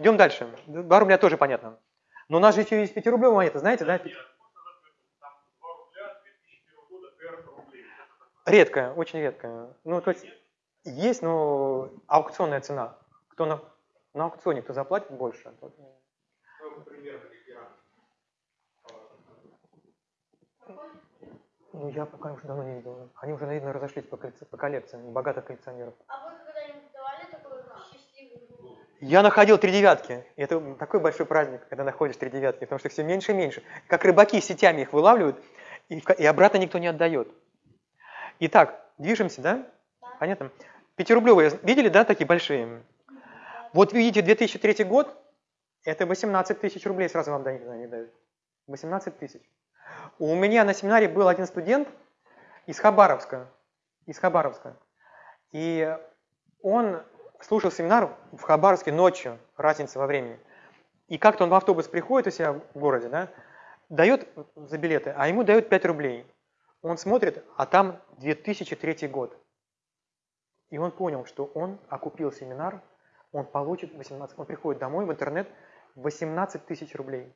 Идем дальше. 2 рубля тоже понятно. Но у нас же еще есть 5 рублевая монета, знаете, да? Редкая, очень редкая. Ну, то есть есть, но аукционная цена. Кто на, на аукционе, кто заплатит больше. Тот... Ну, я пока уже давно не видел. Они уже, наверное, разошлись по, по коллекциям, богатых коллекционеров. А вы Я находил три девятки. И это такой большой праздник, когда находишь три девятки, потому что все меньше и меньше. Как рыбаки сетями их вылавливают, и, и обратно никто не отдает. Итак, движемся, да? Да. Понятно? Пятирублевые, видели, да, такие большие? Вот видите, 2003 год, это 18 тысяч рублей, сразу вам они дают. 18 тысяч. У меня на семинаре был один студент из Хабаровска, из Хабаровска, и он слушал семинар в Хабаровске ночью, разница во времени. И как-то он в автобус приходит у себя в городе, да, дает за билеты, а ему дают 5 рублей. Он смотрит, а там 2003 год. И он понял, что он окупил семинар, он получит 18, он приходит домой в интернет, 18 тысяч рублей.